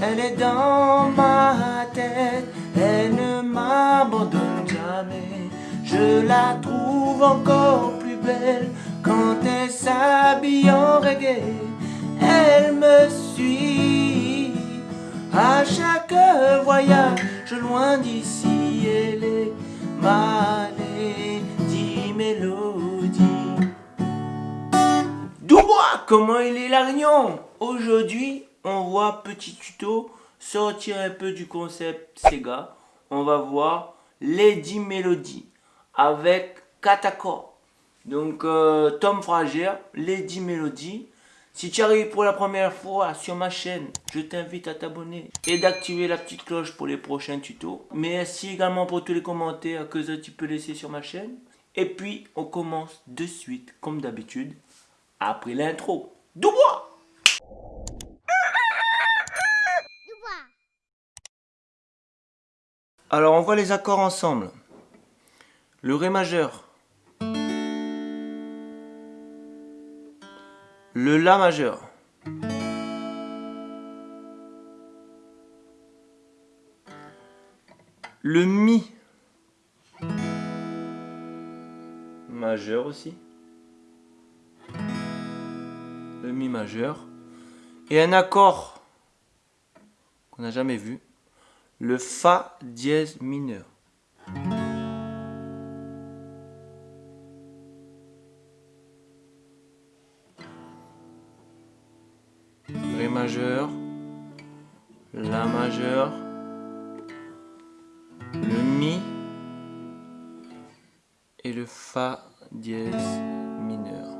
Elle est dans ma tête, elle ne m'abandonne jamais. Je la trouve encore plus belle quand elle s'habille en reggae. Elle me suit à chaque voyage loin d'ici. Elle est ma lady mélodie. Doubois, comment il est l'agnon Aujourd'hui, on voit petit tuto sortir un peu du concept Sega. On va voir Lady Melody avec 4 accords. Donc euh, Tom Frager, Lady Melody. Si tu arrives pour la première fois sur ma chaîne, je t'invite à t'abonner et d'activer la petite cloche pour les prochains tutos. Merci également pour tous les commentaires que tu peux laisser sur ma chaîne. Et puis, on commence de suite, comme d'habitude, après l'intro. Doubois Alors on voit les accords ensemble. Le Ré majeur. Le La majeur. Le Mi majeur aussi. Le Mi majeur. Et un accord qu'on n'a jamais vu le Fa dièse mineur. Ré majeur, La majeur, le Mi et le Fa dièse mineur.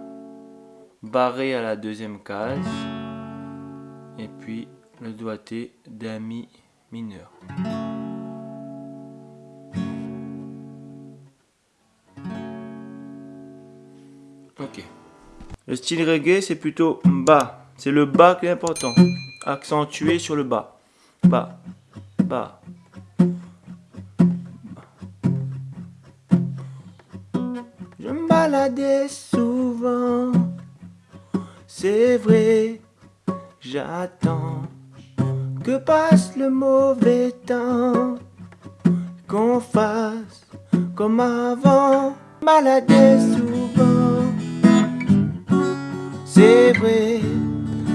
Barré à la deuxième case et puis le doigté d'un Mi mineur. Ok. Le style reggae, c'est plutôt bas. C'est le bas qui est important. Accentué sur le bas. Bas. Bas. Je me baladais souvent. C'est vrai. J'attends que passe le mauvais temps, qu'on fasse comme avant, maladie souvent. C'est vrai,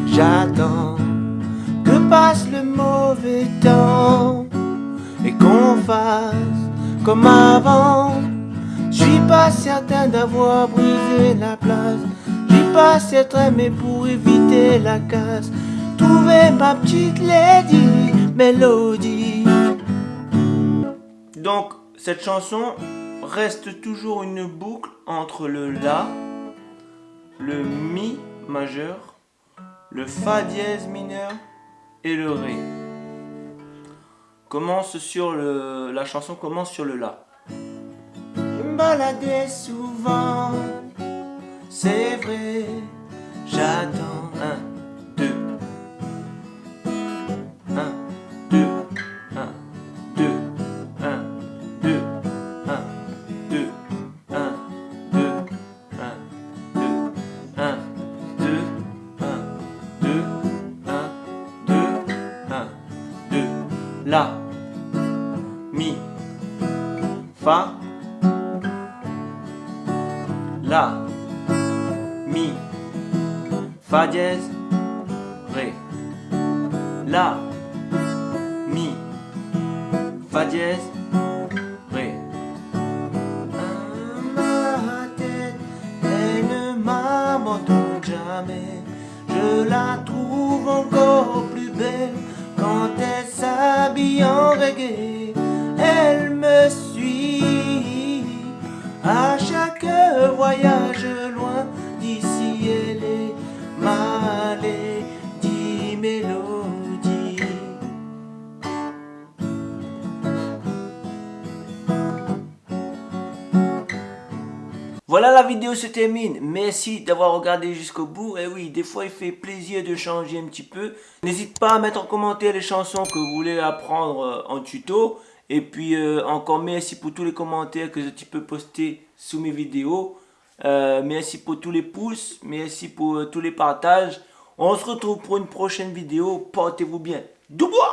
j'attends que passe le mauvais temps et qu'on fasse comme avant. Je suis pas certain d'avoir brisé la place, j'ai pas certain mais pour éviter la casse trouver ma petite lady mélodie. Donc, cette chanson reste toujours une boucle entre le La, le Mi majeur, le Fa dièse mineur et le Ré. Commence sur le, la chanson commence sur le La. Je me baladais souvent, c'est vrai, j'attends un La, Mi, Fa, La, Mi, Fa dièse, Ré. La, Mi, Fa dièse, Je la trouve encore plus belle quand elle s'habille en reggae, elle me suit. À chaque voyage Voilà la vidéo se termine. Merci d'avoir regardé jusqu'au bout. Et oui, des fois il fait plaisir de changer un petit peu. N'hésite pas à mettre en commentaire les chansons que vous voulez apprendre euh, en tuto. Et puis euh, encore merci pour tous les commentaires que tu peux poster sous mes vidéos. Euh, merci pour tous les pouces. Merci pour tous les partages. On se retrouve pour une prochaine vidéo. Portez-vous bien. Dubois